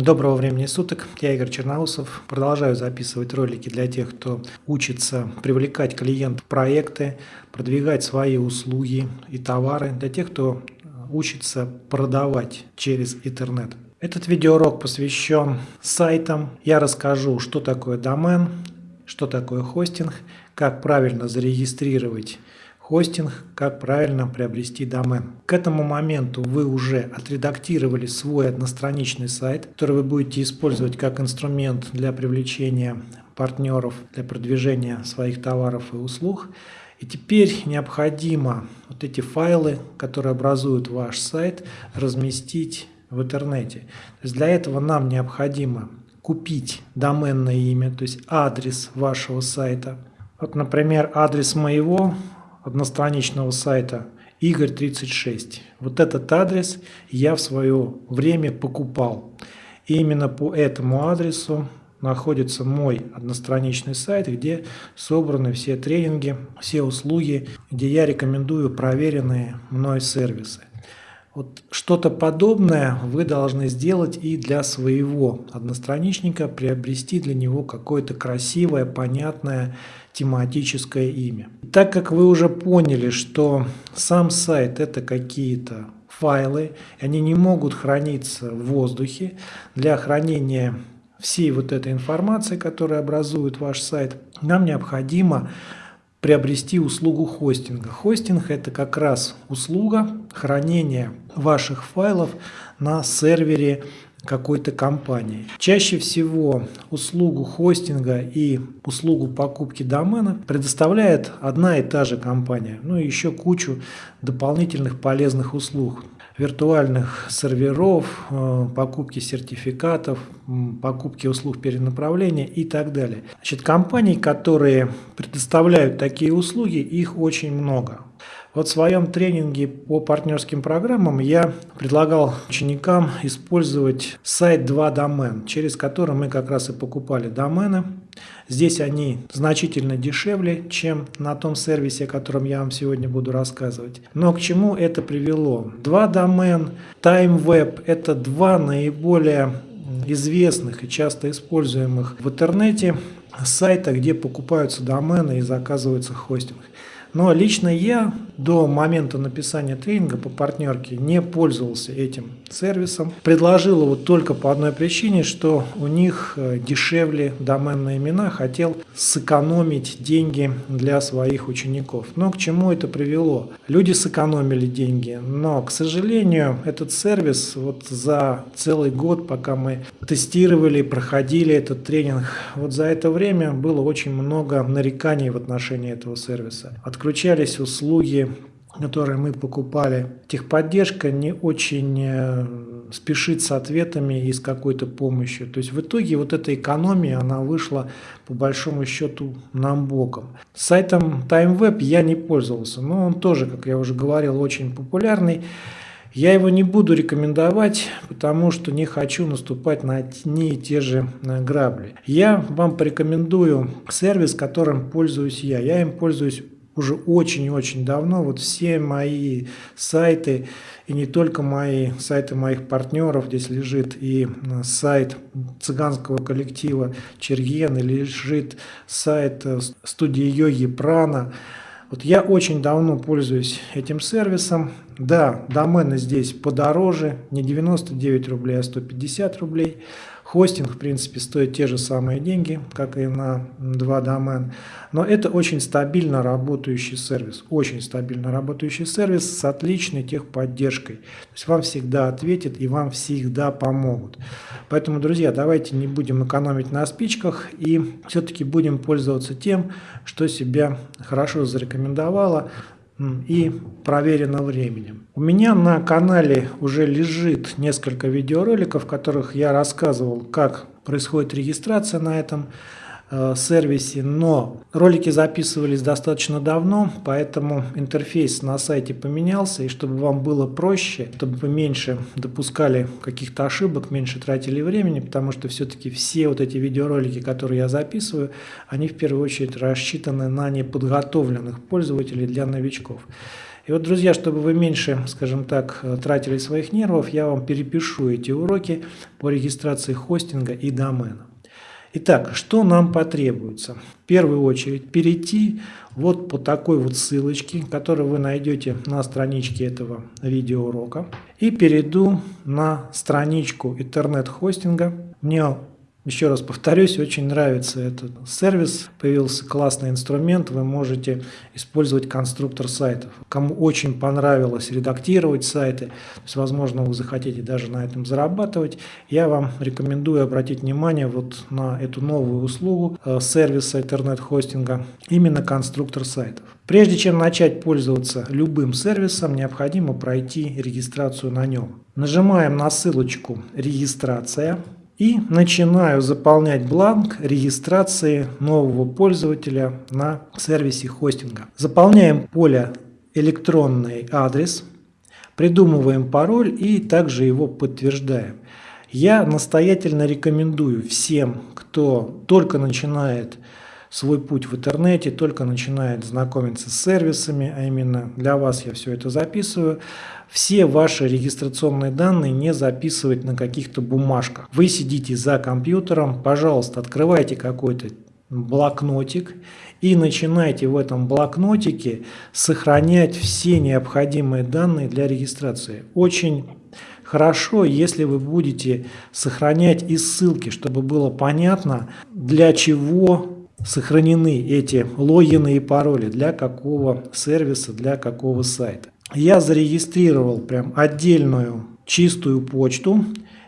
Доброго времени суток, я Игорь Черноусов. Продолжаю записывать ролики для тех, кто учится привлекать клиентов в проекты, продвигать свои услуги и товары, для тех, кто учится продавать через интернет. Этот видеоурок посвящен сайтам. Я расскажу, что такое домен, что такое хостинг, как правильно зарегистрировать хостинг, как правильно приобрести домен. К этому моменту вы уже отредактировали свой одностраничный сайт, который вы будете использовать как инструмент для привлечения партнеров, для продвижения своих товаров и услуг. И теперь необходимо вот эти файлы, которые образуют ваш сайт, разместить в интернете. То есть для этого нам необходимо купить доменное имя, то есть адрес вашего сайта. Вот, например, адрес моего одностраничного сайта Игорь36. Вот этот адрес я в свое время покупал. И именно по этому адресу находится мой одностраничный сайт, где собраны все тренинги, все услуги, где я рекомендую проверенные мной сервисы. Вот что-то подобное вы должны сделать и для своего одностраничника, приобрести для него какое-то красивое, понятное тематическое имя. Так как вы уже поняли, что сам сайт это какие-то файлы, они не могут храниться в воздухе, для хранения всей вот этой информации, которая образует ваш сайт, нам необходимо приобрести услугу хостинга. Хостинг – это как раз услуга хранения ваших файлов на сервере какой-то компании. Чаще всего услугу хостинга и услугу покупки домена предоставляет одна и та же компания. Ну и еще кучу дополнительных полезных услуг виртуальных серверов, э, покупки сертификатов, покупки услуг перенаправления и так далее. Значит, компаний, которые предоставляют такие услуги, их очень много. Вот в своем тренинге по партнерским программам я предлагал ученикам использовать сайт 2 домен, через который мы как раз и покупали домены. Здесь они значительно дешевле, чем на том сервисе, о котором я вам сегодня буду рассказывать. Но к чему это привело? Два домен, TimeWeb – это два наиболее известных и часто используемых в интернете сайта, где покупаются домены и заказывается хостинг. Но лично я до момента написания тренинга по партнерке не пользовался этим сервисом. Предложил его только по одной причине, что у них э, дешевле доменные имена, хотел сэкономить деньги для своих учеников. Но к чему это привело? Люди сэкономили деньги, но, к сожалению, этот сервис вот за целый год, пока мы тестировали, проходили этот тренинг, вот за это время было очень много нареканий в отношении этого сервиса. Отключались услуги которые мы покупали, техподдержка не очень э, спешит с ответами и с какой-то помощью. То есть в итоге вот эта экономия, она вышла по большому счету нам боком. Сайтом TimeWeb я не пользовался, но он тоже, как я уже говорил, очень популярный. Я его не буду рекомендовать, потому что не хочу наступать на одни и те же э, грабли. Я вам порекомендую сервис, которым пользуюсь я. Я им пользуюсь уже очень-очень давно вот все мои сайты, и не только мои сайты моих партнеров, здесь лежит и э, сайт цыганского коллектива Черген, и лежит сайт э, студии йоги Прана. Вот я очень давно пользуюсь этим сервисом. Да, домены здесь подороже, не 99 рублей, а 150 рублей. Хостинг, в принципе, стоит те же самые деньги, как и на 2 домен. Но это очень стабильно работающий сервис. Очень стабильно работающий сервис с отличной техподдержкой. То есть вам всегда ответят и вам всегда помогут. Поэтому, друзья, давайте не будем экономить на спичках и все-таки будем пользоваться тем, что себя хорошо зарекомендовало и проверено временем. У меня на канале уже лежит несколько видеороликов, в которых я рассказывал, как происходит регистрация на этом сервисе, но ролики записывались достаточно давно, поэтому интерфейс на сайте поменялся, и чтобы вам было проще, чтобы вы меньше допускали каких-то ошибок, меньше тратили времени, потому что все-таки все вот эти видеоролики, которые я записываю, они в первую очередь рассчитаны на неподготовленных пользователей для новичков. И вот, друзья, чтобы вы меньше, скажем так, тратили своих нервов, я вам перепишу эти уроки по регистрации хостинга и домена. Итак, что нам потребуется? В первую очередь перейти вот по такой вот ссылочке, которую вы найдете на страничке этого видеоурока. И перейду на страничку интернет-хостинга. Мне еще раз повторюсь, очень нравится этот сервис. Появился классный инструмент, вы можете использовать конструктор сайтов. Кому очень понравилось редактировать сайты, то есть, возможно, вы захотите даже на этом зарабатывать, я вам рекомендую обратить внимание вот на эту новую услугу э, сервиса интернет-хостинга, именно конструктор сайтов. Прежде чем начать пользоваться любым сервисом, необходимо пройти регистрацию на нем. Нажимаем на ссылочку «Регистрация». И начинаю заполнять бланк регистрации нового пользователя на сервисе хостинга. Заполняем поле электронный адрес, придумываем пароль и также его подтверждаем. Я настоятельно рекомендую всем, кто только начинает свой путь в интернете, только начинает знакомиться с сервисами, а именно для вас я все это записываю, все ваши регистрационные данные не записывать на каких-то бумажках. Вы сидите за компьютером, пожалуйста, открывайте какой-то блокнотик и начинайте в этом блокнотике сохранять все необходимые данные для регистрации. Очень хорошо, если вы будете сохранять и ссылки, чтобы было понятно, для чего сохранены эти логины и пароли, для какого сервиса, для какого сайта я зарегистрировал прям отдельную чистую почту.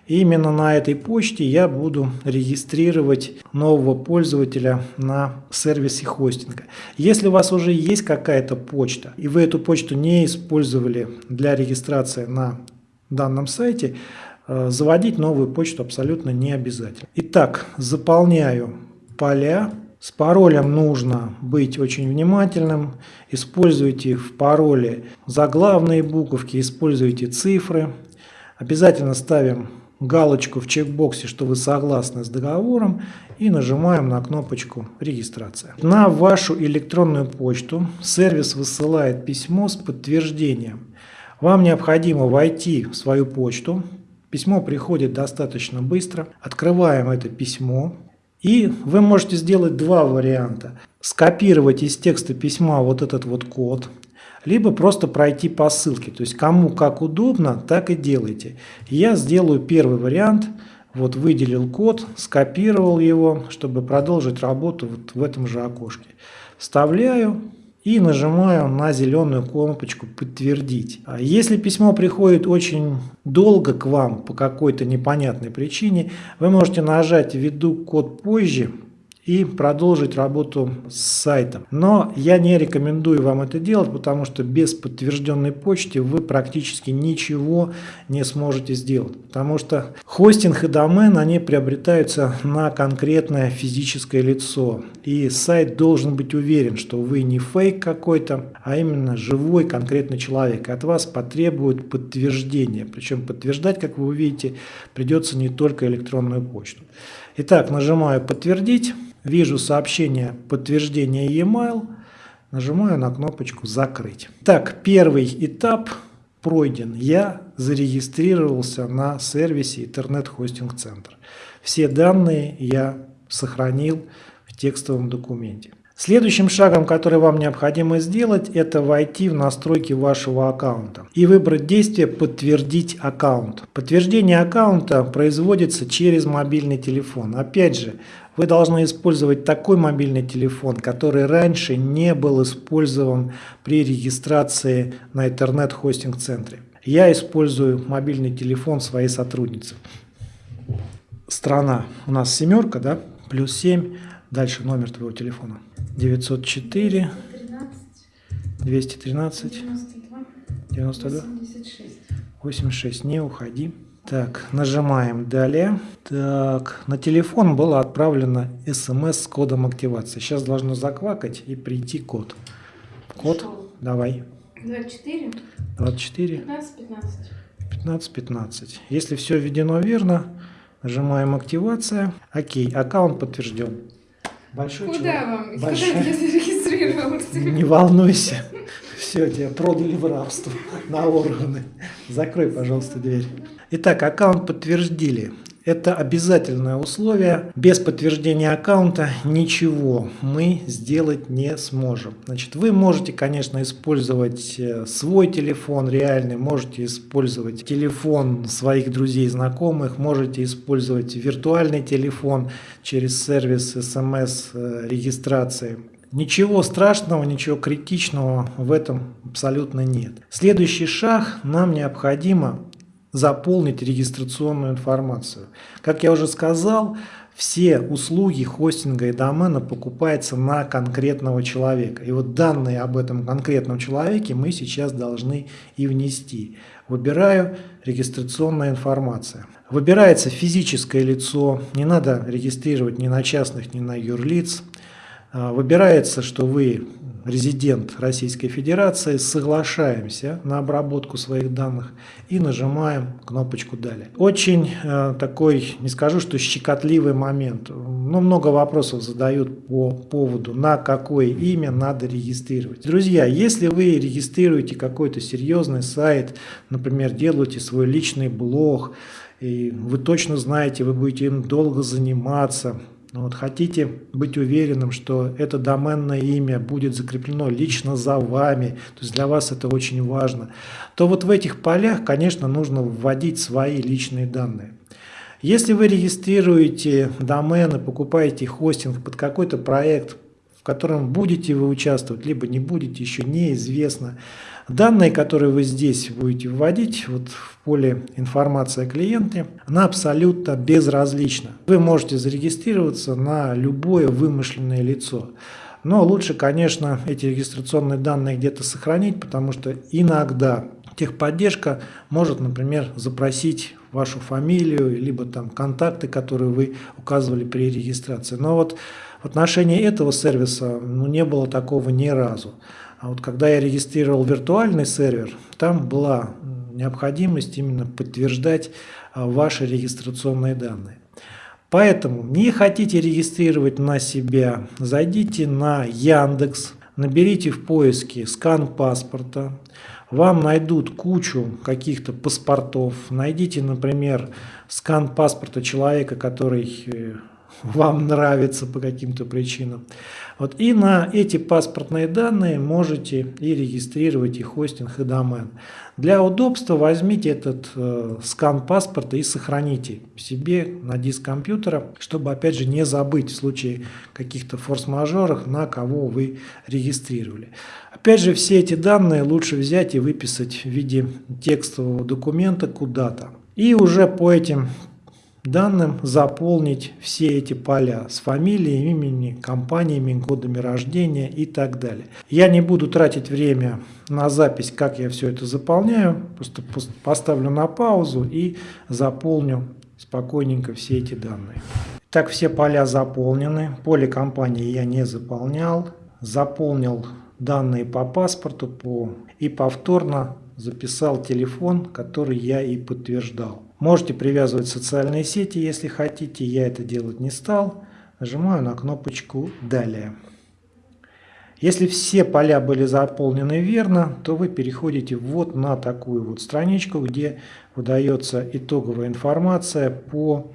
Именно на этой почте я буду регистрировать нового пользователя на сервисе хостинга. Если у вас уже есть какая-то почта, и вы эту почту не использовали для регистрации на данном сайте, э, заводить новую почту абсолютно не обязательно. Итак, заполняю поля с паролем нужно быть очень внимательным. Используйте в пароле заглавные буковки, используйте цифры. Обязательно ставим галочку в чекбоксе, что вы согласны с договором и нажимаем на кнопочку «Регистрация». На вашу электронную почту сервис высылает письмо с подтверждением. Вам необходимо войти в свою почту. Письмо приходит достаточно быстро. Открываем это письмо. И вы можете сделать два варианта. Скопировать из текста письма вот этот вот код, либо просто пройти по ссылке. То есть кому как удобно, так и делайте. Я сделаю первый вариант. Вот выделил код, скопировал его, чтобы продолжить работу вот в этом же окошке. Вставляю и нажимаю на зеленую кнопочку «Подтвердить». А если письмо приходит очень долго к вам по какой-то непонятной причине, вы можете нажать «Введу код позже», и продолжить работу с сайтом. Но я не рекомендую вам это делать, потому что без подтвержденной почты вы практически ничего не сможете сделать. Потому что хостинг и домен, они приобретаются на конкретное физическое лицо. И сайт должен быть уверен, что вы не фейк какой-то, а именно живой конкретный человек. От вас потребуют подтверждение. Причем подтверждать, как вы увидите, придется не только электронную почту. Итак, нажимаю «Подтвердить». Вижу сообщение подтверждения e-mail. Нажимаю на кнопочку «Закрыть». Так, первый этап пройден. Я зарегистрировался на сервисе интернет-хостинг-центр. Все данные я сохранил в текстовом документе. Следующим шагом, который вам необходимо сделать, это войти в настройки вашего аккаунта и выбрать действие «Подтвердить аккаунт». Подтверждение аккаунта производится через мобильный телефон. Опять же, вы должны использовать такой мобильный телефон, который раньше не был использован при регистрации на интернет-хостинг-центре. Я использую мобильный телефон своей сотрудницы. Страна у нас семерка, да? Плюс 7. Дальше номер твоего телефона. 904 213 92 92 86. 86. Не уходи. Так, нажимаем «Далее». Так, на телефон было отправлено смс с кодом активации. Сейчас должно заквакать и прийти код. Код, Пошел. давай. 24. 24. 15, 15. 15, 15. Если все введено верно, нажимаем «Активация». Окей, аккаунт подтвержден. Большой Куда человек. вам? Большой... Куда я зарегистрировался? Не волнуйся. Все, тебя продали в рабство на органы. Закрой, пожалуйста, дверь. Итак, аккаунт подтвердили. Это обязательное условие. Без подтверждения аккаунта ничего мы сделать не сможем. Значит, вы можете, конечно, использовать э, свой телефон реальный, можете использовать телефон своих друзей знакомых, можете использовать виртуальный телефон через сервис смс-регистрации. Ничего страшного, ничего критичного в этом абсолютно нет. Следующий шаг нам необходимо заполнить регистрационную информацию. Как я уже сказал, все услуги хостинга и домена покупаются на конкретного человека. И вот данные об этом конкретном человеке мы сейчас должны и внести. Выбираю регистрационная информация. Выбирается физическое лицо, не надо регистрировать ни на частных, ни на юрлиц. А, выбирается, что вы резидент Российской Федерации, соглашаемся на обработку своих данных и нажимаем кнопочку «Далее». Очень э, такой, не скажу, что щекотливый момент, но много вопросов задают по поводу, на какое имя надо регистрировать. Друзья, если вы регистрируете какой-то серьезный сайт, например, делаете свой личный блог, и вы точно знаете, вы будете им долго заниматься, вот хотите быть уверенным, что это доменное имя будет закреплено лично за вами, то есть для вас это очень важно, то вот в этих полях, конечно, нужно вводить свои личные данные. Если вы регистрируете домены, покупаете хостинг под какой-то проект, в котором будете вы участвовать, либо не будете, еще неизвестно. Данные, которые вы здесь будете вводить вот в поле информация о клиенте, она абсолютно безразлична. Вы можете зарегистрироваться на любое вымышленное лицо. Но лучше, конечно, эти регистрационные данные где-то сохранить, потому что иногда техподдержка может, например, запросить вашу фамилию, либо там контакты, которые вы указывали при регистрации. Но вот в отношении этого сервиса ну, не было такого ни разу. А вот когда я регистрировал виртуальный сервер, там была необходимость именно подтверждать а, ваши регистрационные данные. Поэтому не хотите регистрировать на себя, зайдите на Яндекс, наберите в поиске скан паспорта, вам найдут кучу каких-то паспортов, найдите, например, скан паспорта человека, который э, вам нравится по каким-то причинам. Вот, и на эти паспортные данные можете и регистрировать и хостинг, и домен. Для удобства возьмите этот э, скан паспорта и сохраните себе на диск компьютера, чтобы опять же не забыть в случае каких-то форс-мажоров, на кого вы регистрировали. Опять же, все эти данные лучше взять и выписать в виде текстового документа куда-то. И уже по этим данным заполнить все эти поля с фамилией, именем, компаниями, годами рождения и так далее. Я не буду тратить время на запись, как я все это заполняю, просто поставлю на паузу и заполню спокойненько все эти данные. Так, все поля заполнены, поле компании я не заполнял, заполнил данные по паспорту по, и повторно записал телефон, который я и подтверждал. Можете привязывать социальные сети, если хотите. Я это делать не стал. Нажимаю на кнопочку «Далее». Если все поля были заполнены верно, то вы переходите вот на такую вот страничку, где выдается итоговая информация по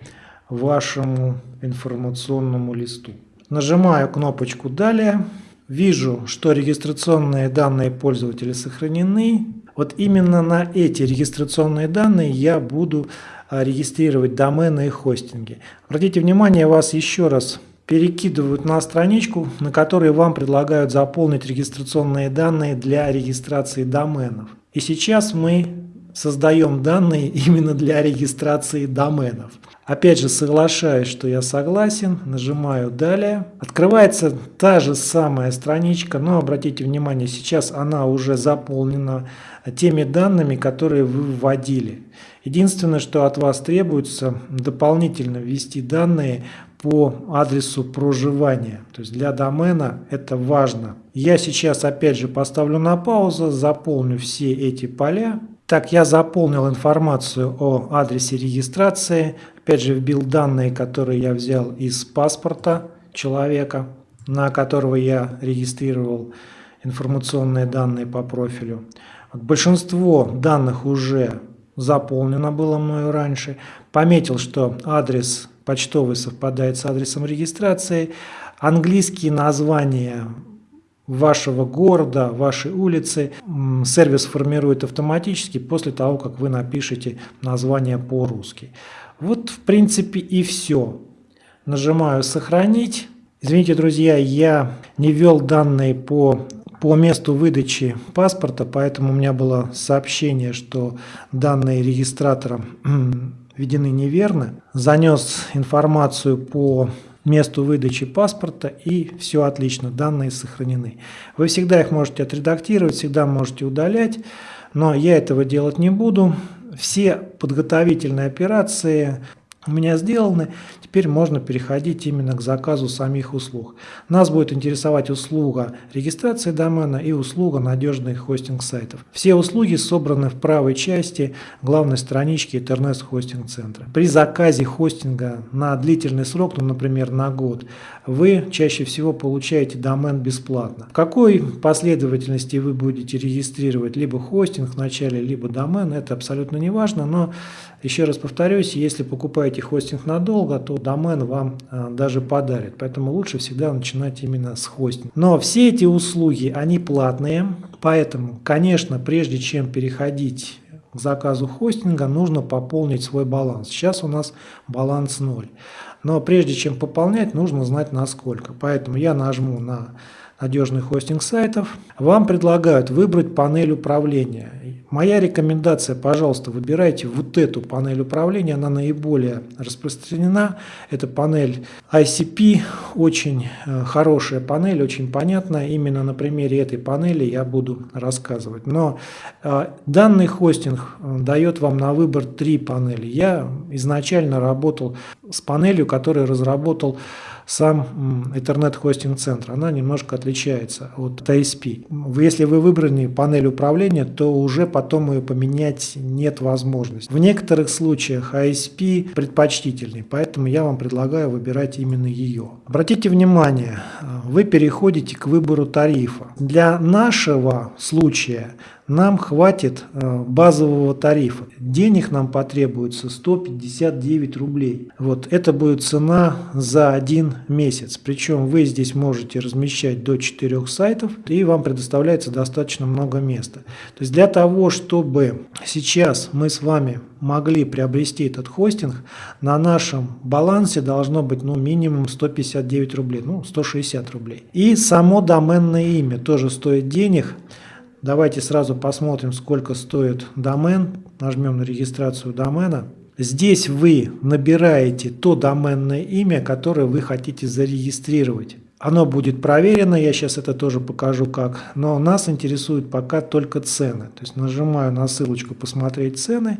вашему информационному листу. Нажимаю кнопочку «Далее». Вижу, что регистрационные данные пользователя сохранены. Вот именно на эти регистрационные данные я буду а, регистрировать домены и хостинги. Обратите внимание, вас еще раз перекидывают на страничку, на которой вам предлагают заполнить регистрационные данные для регистрации доменов. И сейчас мы создаем данные именно для регистрации доменов. Опять же соглашаюсь, что я согласен, нажимаю «Далее». Открывается та же самая страничка, но обратите внимание, сейчас она уже заполнена теми данными, которые вы вводили. Единственное, что от вас требуется, дополнительно ввести данные по адресу проживания. То есть для домена это важно. Я сейчас опять же поставлю на паузу, заполню все эти поля. Так, я заполнил информацию о адресе регистрации. Опять же, вбил данные, которые я взял из паспорта человека, на которого я регистрировал информационные данные по профилю. Большинство данных уже заполнено было мною раньше. Пометил, что адрес почтовый совпадает с адресом регистрации. Английские названия вашего города, вашей улицы сервис формирует автоматически после того, как вы напишете название по-русски. Вот в принципе и все. Нажимаю «Сохранить». Извините, друзья, я не ввел данные по, по месту выдачи паспорта, поэтому у меня было сообщение, что данные регистратором введены неверно. Занес информацию по месту выдачи паспорта и все отлично, данные сохранены. Вы всегда их можете отредактировать, всегда можете удалять, но я этого делать не буду. Все подготовительные операции у меня сделаны. Теперь можно переходить именно к заказу самих услуг. Нас будет интересовать услуга регистрации домена и услуга надежных хостинг сайтов. Все услуги собраны в правой части главной странички интернет-хостинг центра. При заказе хостинга на длительный срок, ну, например, на год, вы чаще всего получаете домен бесплатно. В какой последовательности вы будете регистрировать либо хостинг в начале, либо домен, это абсолютно не важно, но еще раз повторюсь, если покупаете хостинг надолго, то домен вам а, даже подарит. Поэтому лучше всегда начинать именно с хостинга. Но все эти услуги, они платные. Поэтому, конечно, прежде чем переходить к заказу хостинга, нужно пополнить свой баланс. Сейчас у нас баланс 0. Но прежде чем пополнять, нужно знать насколько. Поэтому я нажму на надежный хостинг сайтов. Вам предлагают выбрать панель управления. Моя рекомендация, пожалуйста, выбирайте вот эту панель управления, она наиболее распространена. Это панель ICP, очень э, хорошая панель, очень понятная. Именно на примере этой панели я буду рассказывать. Но э, данный хостинг э, дает вам на выбор три панели. Я изначально работал с панелью, которую разработал сам интернет-хостинг-центр, она немножко отличается от ISP. Если вы выбрали панель управления, то уже потом ее поменять нет возможности. В некоторых случаях ISP предпочтительный, поэтому я вам предлагаю выбирать именно ее. Обратите внимание, вы переходите к выбору тарифа. Для нашего случая нам хватит э, базового тарифа. Денег нам потребуется 159 рублей. Вот это будет цена за один месяц. Причем вы здесь можете размещать до 4 сайтов и вам предоставляется достаточно много места. То есть для того, чтобы сейчас мы с вами могли приобрести этот хостинг, на нашем балансе должно быть ну, минимум 159 рублей, ну 160 рублей. И само доменное имя тоже стоит денег. Давайте сразу посмотрим, сколько стоит домен. Нажмем на регистрацию домена. Здесь вы набираете то доменное имя, которое вы хотите зарегистрировать. Оно будет проверено, я сейчас это тоже покажу как, но нас интересует пока только цены. То есть нажимаю на ссылочку «Посмотреть цены»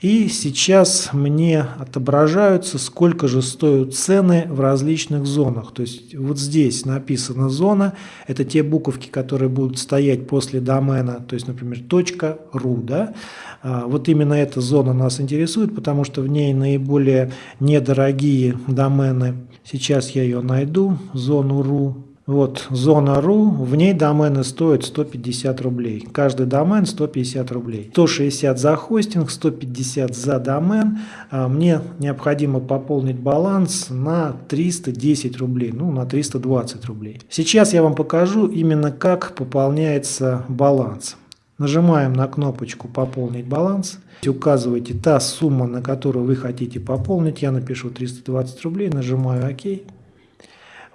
И сейчас мне отображаются, сколько же стоят цены в различных зонах. То есть вот здесь написана зона, это те буковки, которые будут стоять после домена, то есть, например, .ru. Да? А, вот именно эта зона нас интересует, потому что в ней наиболее недорогие домены. Сейчас я ее найду, зону .ru. Вот зона .ru, в ней домены стоят 150 рублей. Каждый домен 150 рублей. 160 за хостинг, 150 за домен. А мне необходимо пополнить баланс на 310 рублей, ну на 320 рублей. Сейчас я вам покажу именно как пополняется баланс. Нажимаем на кнопочку «Пополнить баланс». Указываете та сумма, на которую вы хотите пополнить. Я напишу 320 рублей, нажимаю «Ок».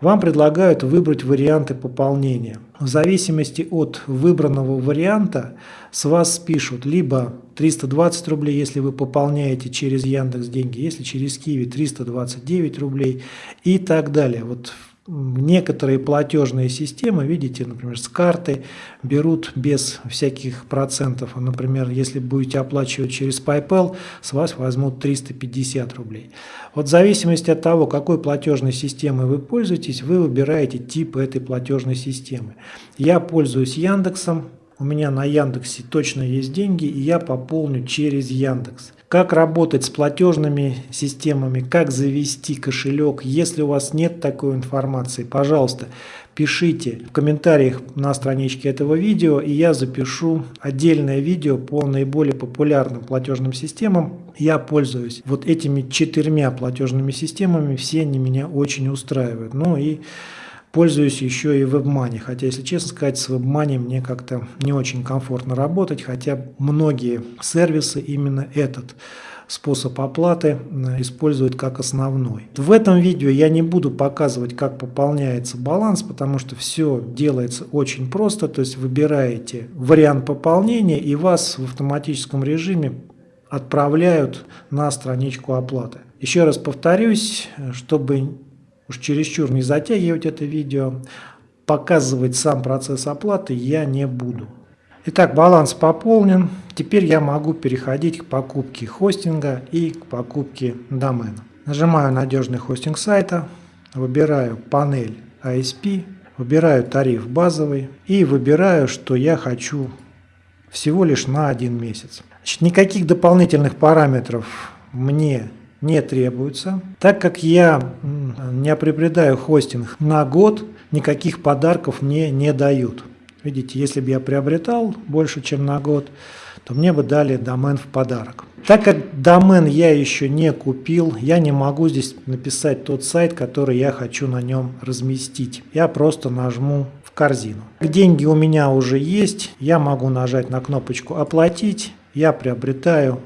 Вам предлагают выбрать варианты пополнения. В зависимости от выбранного варианта с вас спишут либо 320 рублей, если вы пополняете через Яндекс деньги, если через Киви 329 рублей и так далее. Вот Некоторые платежные системы, видите, например, с карты берут без всяких процентов. Например, если будете оплачивать через PayPal, с вас возьмут 350 рублей. Вот в зависимости от того, какой платежной системой вы пользуетесь, вы выбираете тип этой платежной системы. Я пользуюсь Яндексом, у меня на Яндексе точно есть деньги, и я пополню через Яндекс как работать с платежными системами, как завести кошелек. Если у вас нет такой информации, пожалуйста, пишите в комментариях на страничке этого видео, и я запишу отдельное видео по наиболее популярным платежным системам. Я пользуюсь вот этими четырьмя платежными системами, все они меня очень устраивают. Ну и Пользуюсь еще и WebMoney, хотя, если честно сказать, с WebMoney мне как-то не очень комфортно работать, хотя многие сервисы именно этот способ оплаты используют как основной. В этом видео я не буду показывать, как пополняется баланс, потому что все делается очень просто, то есть выбираете вариант пополнения и вас в автоматическом режиме отправляют на страничку оплаты. Еще раз повторюсь, чтобы уж чересчур не затягивать это видео, показывать сам процесс оплаты я не буду. Итак, баланс пополнен. Теперь я могу переходить к покупке хостинга и к покупке домена. Нажимаю «Надежный хостинг сайта», выбираю панель ISP, выбираю тариф базовый и выбираю, что я хочу всего лишь на один месяц. Значит, никаких дополнительных параметров мне не требуется. Так как я не приобретаю хостинг на год, никаких подарков мне не дают. Видите, если бы я приобретал больше, чем на год, то мне бы дали домен в подарок. Так как домен я еще не купил, я не могу здесь написать тот сайт, который я хочу на нем разместить. Я просто нажму в корзину. Деньги у меня уже есть, я могу нажать на кнопочку «Оплатить», я приобретаю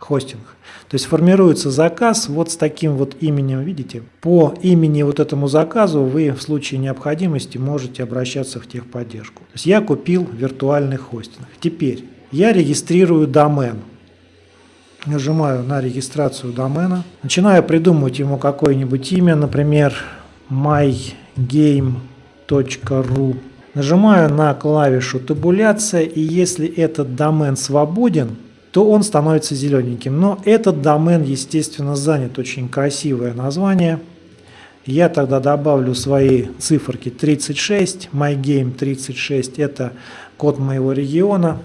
хостинг. То есть формируется заказ вот с таким вот именем, видите? По имени вот этому заказу вы в случае необходимости можете обращаться в техподдержку. То есть я купил виртуальный хостинг. Теперь я регистрирую домен. Нажимаю на регистрацию домена. Начинаю придумывать ему какое-нибудь имя, например, mygame.ru. Нажимаю на клавишу табуляция, и если этот домен свободен, то он становится зелененьким. Но этот домен, естественно, занят. Очень красивое название. Я тогда добавлю свои циферки 36, mygame36, это код моего региона.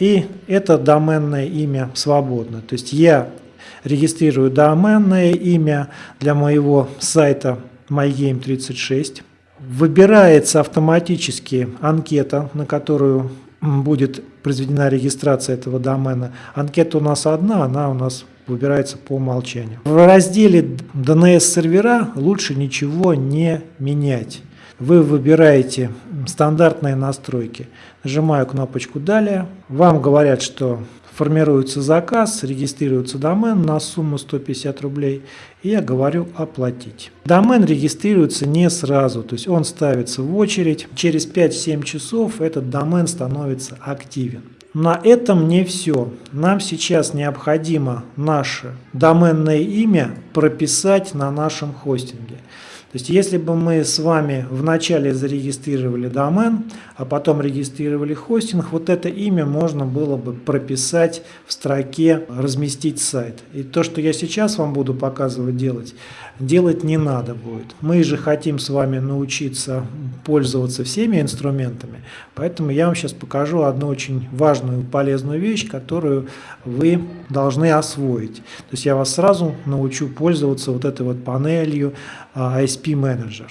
И это доменное имя свободно. То есть я регистрирую доменное имя для моего сайта mygame36. Выбирается автоматически анкета, на которую будет произведена регистрация этого домена. Анкета у нас одна, она у нас выбирается по умолчанию. В разделе DNS-сервера лучше ничего не менять. Вы выбираете стандартные настройки. Нажимаю кнопочку «Далее». Вам говорят, что формируется заказ, регистрируется домен на сумму 150 рублей, и я говорю «Оплатить». Домен регистрируется не сразу, то есть он ставится в очередь. Через 5-7 часов этот домен становится активен. На этом не все. Нам сейчас необходимо наше доменное имя прописать на нашем хостинге. То есть, если бы мы с вами вначале зарегистрировали домен, а потом регистрировали хостинг, вот это имя можно было бы прописать в строке «Разместить сайт». И то, что я сейчас вам буду показывать делать, делать не надо будет. Мы же хотим с вами научиться пользоваться всеми инструментами, поэтому я вам сейчас покажу одну очень важную, полезную вещь, которую вы должны освоить. То есть я вас сразу научу пользоваться вот этой вот панелью ISP ISP Manager.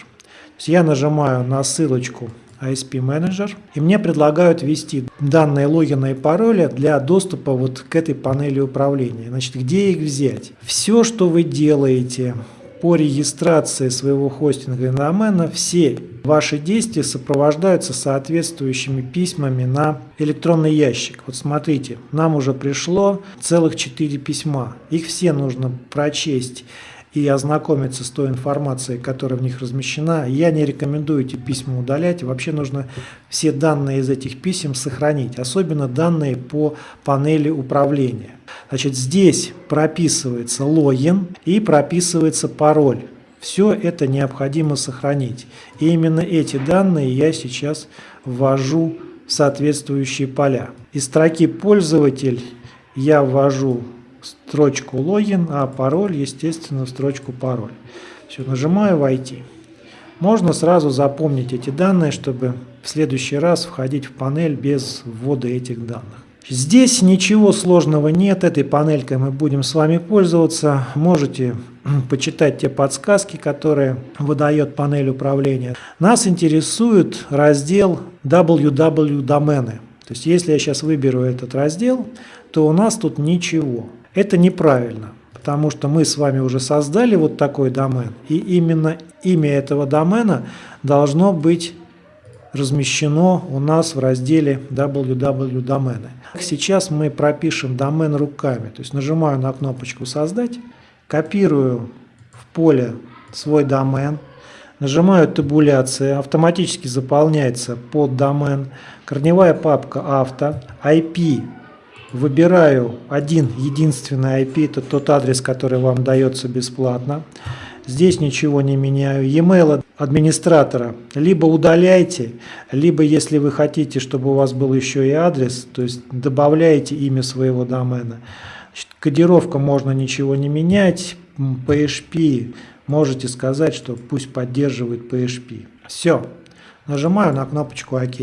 Я нажимаю на ссылочку ISP Manager, и мне предлагают ввести данные логина и пароля для доступа вот к этой панели управления. Значит, где их взять? Все, что вы делаете по регистрации своего хостинга и домена, все ваши действия сопровождаются соответствующими письмами на электронный ящик. Вот смотрите, нам уже пришло целых 4 письма. Их все нужно прочесть и ознакомиться с той информацией, которая в них размещена. Я не рекомендую эти письма удалять. Вообще нужно все данные из этих писем сохранить, особенно данные по панели управления. Значит, здесь прописывается логин и прописывается пароль. Все это необходимо сохранить. И именно эти данные я сейчас ввожу в соответствующие поля. Из строки «Пользователь» я ввожу строчку логин, а пароль, естественно, в строчку пароль. Все, нажимаю «Войти». Можно сразу запомнить эти данные, чтобы в следующий раз входить в панель без ввода этих данных. Здесь ничего сложного нет, этой панелькой мы будем с вами пользоваться. Можете почитать те подсказки, которые выдает панель управления. Нас интересует раздел www домены. То есть если я сейчас выберу этот раздел, то у нас тут ничего. Это неправильно, потому что мы с вами уже создали вот такой домен, и именно имя этого домена должно быть размещено у нас в разделе www домены. Сейчас мы пропишем домен руками, то есть нажимаю на кнопочку «Создать», копирую в поле свой домен, нажимаю «Табуляция», автоматически заполняется под домен, корневая папка «Авто», IP выбираю один единственный IP, это тот адрес, который вам дается бесплатно. Здесь ничего не меняю. E-mail администратора либо удаляйте, либо если вы хотите, чтобы у вас был еще и адрес, то есть добавляете имя своего домена. Значит, кодировка можно ничего не менять. PHP можете сказать, что пусть поддерживает PHP. Все. Нажимаю на кнопочку ОК.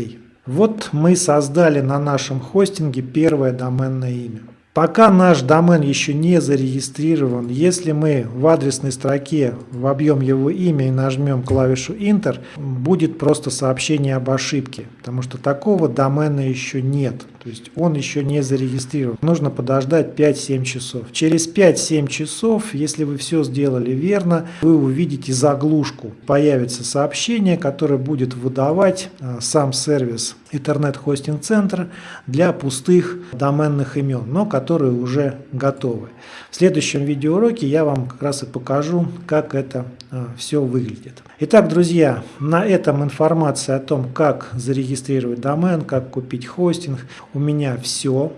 Вот мы создали на нашем хостинге первое доменное имя. Пока наш домен еще не зарегистрирован, если мы в адресной строке вобьем его имя и нажмем клавишу Enter, будет просто сообщение об ошибке, потому что такого домена еще нет, то есть он еще не зарегистрирован. Нужно подождать 5-7 часов. Через 5-7 часов, если вы все сделали верно, вы увидите заглушку. Появится сообщение, которое будет выдавать а, сам сервис Center для пустых доменных имен, но которые уже готовы. В следующем видеоуроке я вам как раз и покажу, как это э, все выглядит. Итак, друзья, на этом информация о том, как зарегистрировать домен, как купить хостинг, у меня все.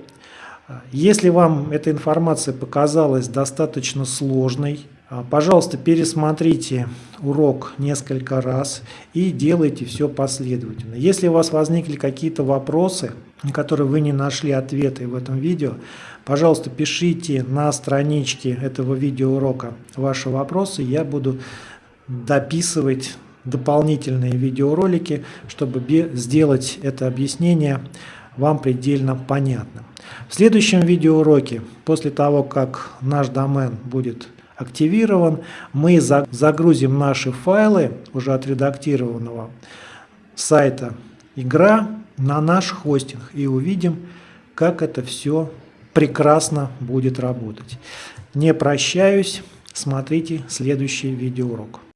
Если вам эта информация показалась достаточно сложной, пожалуйста, пересмотрите урок несколько раз и делайте все последовательно. Если у вас возникли какие-то вопросы, на которые вы не нашли ответы в этом видео, пожалуйста, пишите на страничке этого видеоурока ваши вопросы, я буду дописывать дополнительные видеоролики, чтобы сделать это объяснение вам предельно понятным. В следующем видеоуроке, после того, как наш домен будет активирован. Мы загрузим наши файлы уже отредактированного сайта игра на наш хостинг и увидим, как это все прекрасно будет работать. Не прощаюсь, смотрите следующий видеоурок.